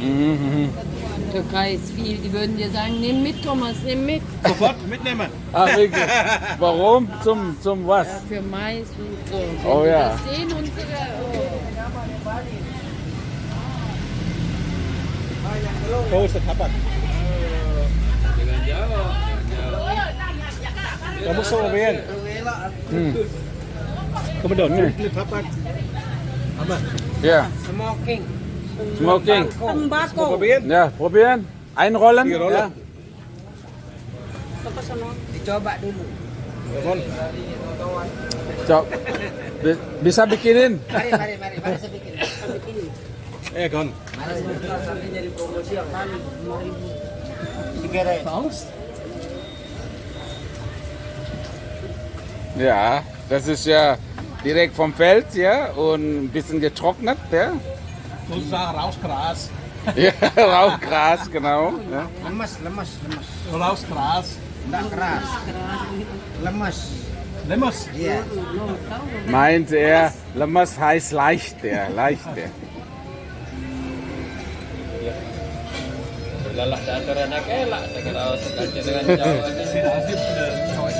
Mhm, mhm. Türkei ist viel. Die würden dir sagen, nimm mit, Thomas, nimm mit. Sofort mitnehmen. Ach, wirklich? Warum? Zum, zum was? Ja, für Mais und so. Oh Wenn ja. Die das sehen unsere. Oh. Wo ist der Tabak? Da musst du probieren. Hm. Komm mal da, mit Tabak. Aber Ja. Smoking. Smoking. Tembakau. probieren. Ja, probieren. Einrollen. Die Rolle. Ja. Dicoba dulu. Bi- Bisa bikinin. Mari, mari, mari. Mari saya bikin. Saya bikin. eh, Ron. Mari sampai nyari promosi yang kali. 5 ribu. Sigaret. Ja, das ist ja direkt vom Feld, ja, und ein bisschen getrocknet, ja. Sozusagen rausgras. Ja, Rauchgras, genau. Ja. Lemas, lemas, lemas. Rausgras. Enggak keras. Lemas. Lemas. Iya. Meint er, Lamas heißt leicht, der, leicht, der. Lalah teater anak elak, tak kira seganti dengan Jawa. Sieht aus wie äh, Zeug.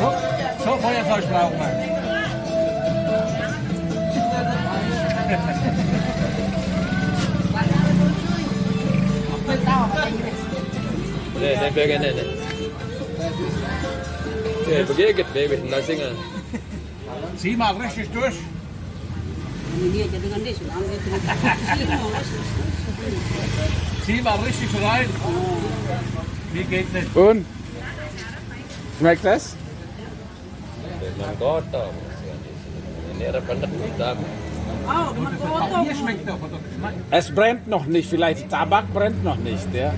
So, so Feuerzeug brauchen wir. Nih, nih bagian nih. nih. Oke, begigit, baby, nasingan. Zieh mal richtig durch. Zieh mal richtig rein. Wie geht das? Und? Schmeckt das? Doch. oder? Schmeckt. Es brennt noch nicht, vielleicht Tabak brennt noch nicht, ja.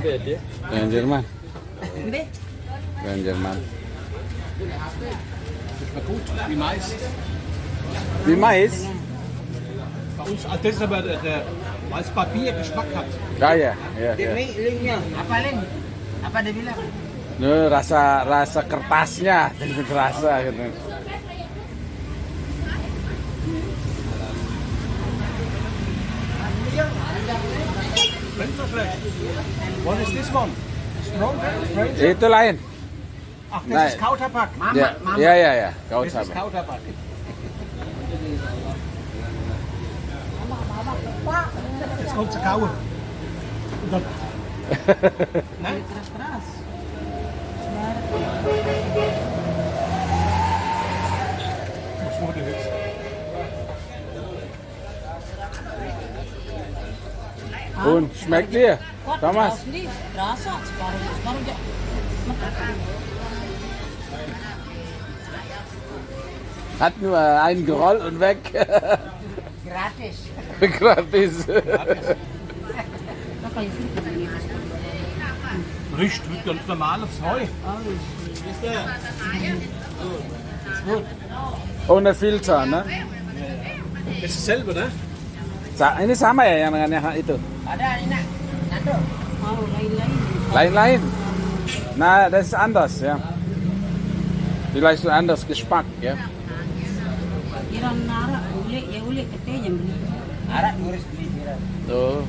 Dengan lembut ya. Dari Jerman. Dari Jerman. Na gut, wie Mais. Wie Mais? Bei uns, also das ist aber der, der weil es Papier Geschmack hat. Ja, ya, ya, ya. Ini linknya. Apa link? Apa dia bilang? Ini rasa rasa kertasnya, jadi kerasa gitu. Schmeckt so schlecht. What is this one? Stronger? Stranger? Itu lain. Ach, das Nein. ist Kautabak. Ya, ya, ya, ya. Kau Das ist sabar. Kautabak. Jetzt kommt zu kauen. Und dann, ne? Was wurde jetzt? Und schmeckt dir, Thomas? Hat nur einen gerollt und weg. Gratis. Gratis. Riecht wie ganz normales Heu. Ohne Filter, ne? Das ist dasselbe, ne? Ini sama ya yang dengan yang itu? Ada. Lain-lain. Nah, Na, das ist anders, ja. Vielleicht so anders Geschmack, ja. Tuh.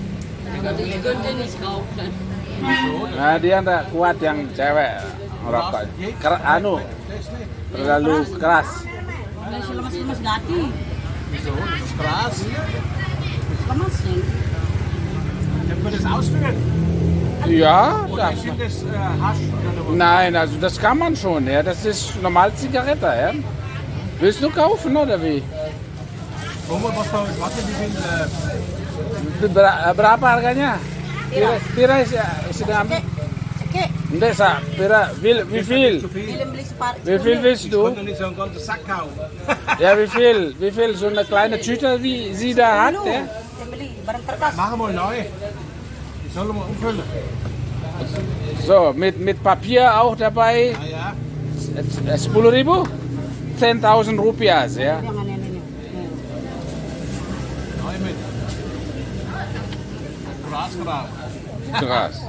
Nah dia enggak kuat yang cewek merokok. Ker anu terlalu keras. Lemas-lemas gati. Keras. Lemas sih. Können wir das ausführen? Ja, Oder das, sind das äh, Hasch oder was? nein, also das kann man schon, ja. Das ist normal Zigarette, ja. Willst du kaufen oder wie? Guck mal, was will, äh, Ber- berapa harganya? Pira, pira sudah ambil? Enggak, sa, pira, wie, wie viel? viel. Wie viel willst Ich du? konnte nicht so einen ganzen Sack kaufen. Ja, wie viel? Wie viel? So eine kleine Tüte, wie sie da hat, ja? Machen wir neu. Sollen wir umfüllen. So, mit, mit Papier auch dabei. Ja, ja. 10 ribu? 10.000 Rupiahs, ja? Gras drauf. Krass.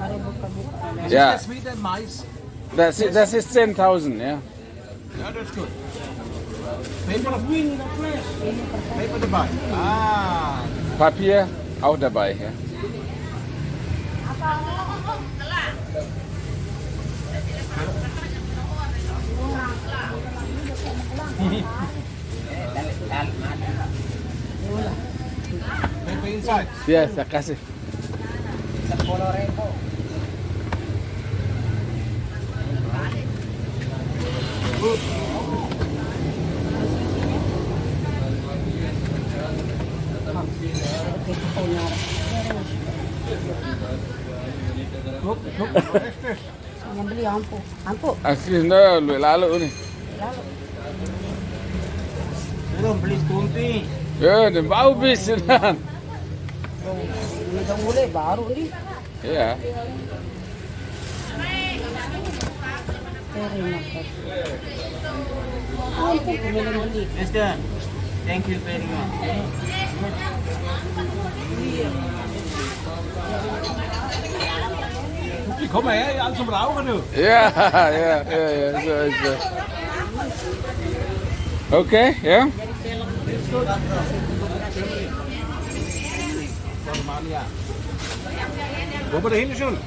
Das Ja. ist wieder Mais. Das, ist- das ist 10.000, ja. Yeah, that's good. Paper, paper dabei. Ah, Papier auch dabei, ja. Biasa kasih. Sepuluh ribu. Yang beli ampuh. Ampuh. Akhirnya lu lalu nih. Lalu. Belum beli kumpi. Ya, dan bau bis dan. Udah mulai baru nih. Ya. Iya. Thank you very much. Die kommen her, alle zum Rauchen, du. Ya, ya, ya, ya, so, so. Oke, ya. Somalia. Wo wir da hinten schon?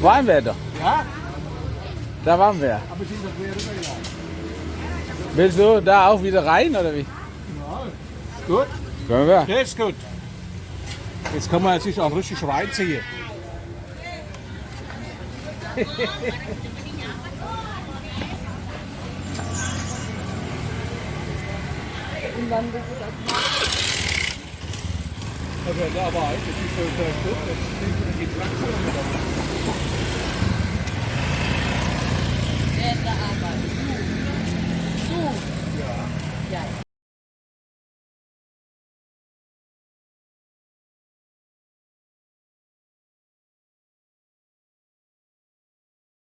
Waren wir doch. Ja? Da waren wir. Aber sind wir quer rübergegangen. Willst du da auch wieder rein oder wie? Ja, ist gut. Können wir. Das ist gut. Jetzt kann man sich auch richtig reinziehen. Bambu putar. Aber dabei, das ist so der Stoff, das ist die Traktion. Der Arbeit.